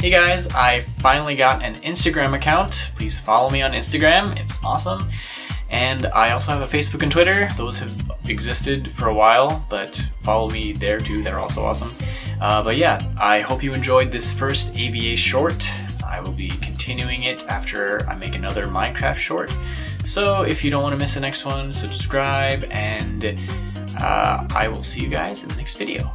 Hey guys, I finally got an Instagram account. Please follow me on Instagram, it's awesome. And I also have a Facebook and Twitter. Those have existed for a while, but follow me there too, they're also awesome. Uh, but yeah, I hope you enjoyed this first AVA short. I will be continuing it after I make another Minecraft short. So if you don't want to miss the next one, subscribe, and uh, I will see you guys in the next video.